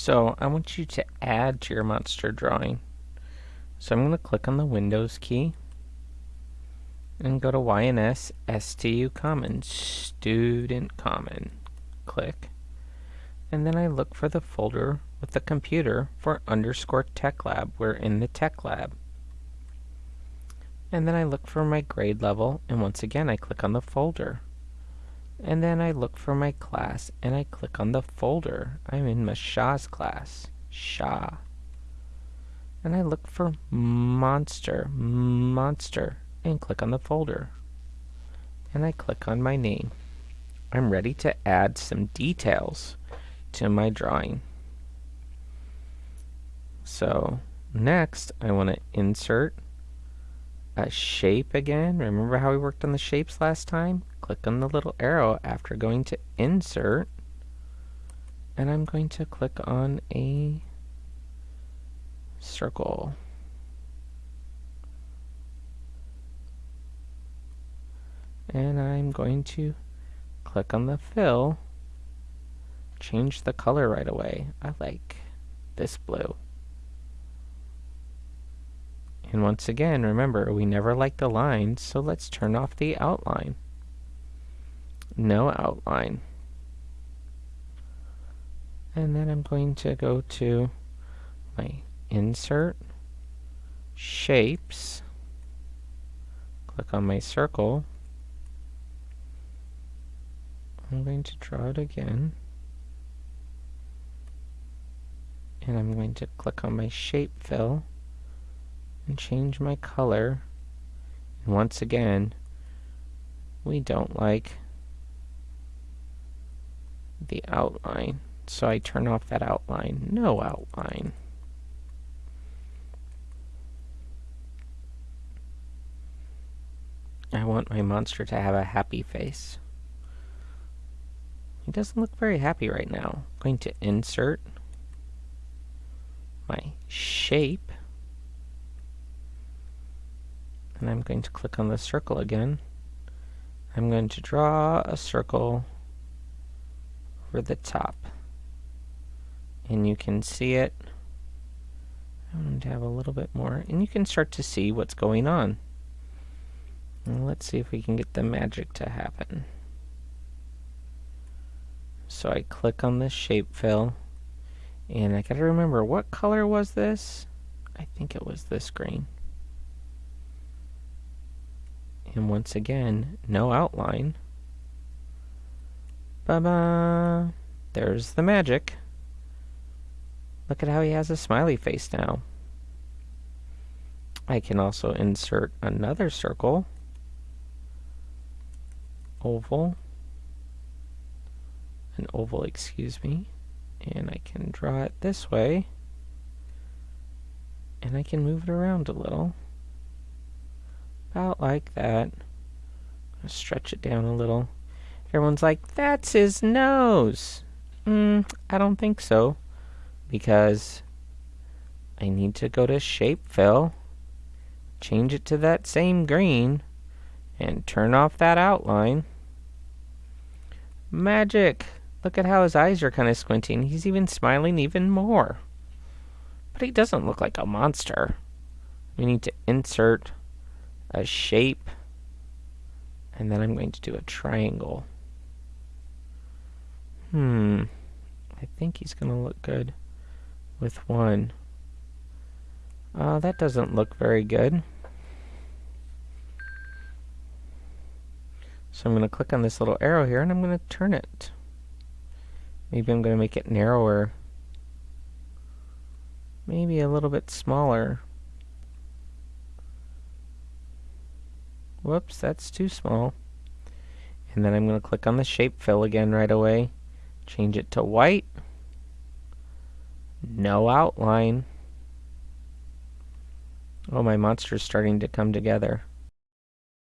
So I want you to add to your monster drawing. So I'm going to click on the Windows key and go to YNS STU Common, Student Common. Click. And then I look for the folder with the computer for underscore tech lab. We're in the tech lab. And then I look for my grade level, and once again I click on the folder. And then I look for my class, and I click on the folder. I'm in Mashah's class. Shah. And I look for monster, monster, and click on the folder. And I click on my name. I'm ready to add some details to my drawing. So next I want to insert a shape again. Remember how we worked on the shapes last time? Click on the little arrow after going to insert and I'm going to click on a circle. And I'm going to click on the fill, change the color right away. I like this blue. And once again, remember, we never like the lines, so let's turn off the outline. No outline. And then I'm going to go to my Insert, Shapes, click on my circle. I'm going to draw it again. And I'm going to click on my shape fill and change my color. And once again, we don't like the outline. So I turn off that outline. No outline. I want my monster to have a happy face. He doesn't look very happy right now. I'm going to insert my shape and I'm going to click on the circle again. I'm going to draw a circle over the top. And you can see it. I'm going to have a little bit more. And you can start to see what's going on. And let's see if we can get the magic to happen. So I click on this shape fill. And I gotta remember, what color was this? I think it was this green. And once again, no outline. Ba-ba! There's the magic. Look at how he has a smiley face now. I can also insert another circle. Oval. An oval, excuse me. And I can draw it this way. And I can move it around a little. About like that. Stretch it down a little. Everyone's like, that's his nose. Mm, I don't think so. Because I need to go to shape fill, change it to that same green, and turn off that outline. Magic! Look at how his eyes are kind of squinting. He's even smiling even more. But he doesn't look like a monster. We need to insert a shape, and then I'm going to do a triangle. Hmm, I think he's going to look good with one. Uh, that doesn't look very good. So I'm going to click on this little arrow here and I'm going to turn it. Maybe I'm going to make it narrower. Maybe a little bit smaller. Whoops, that's too small. And then I'm going to click on the shape fill again right away. Change it to white. No outline. Oh, my monster's starting to come together.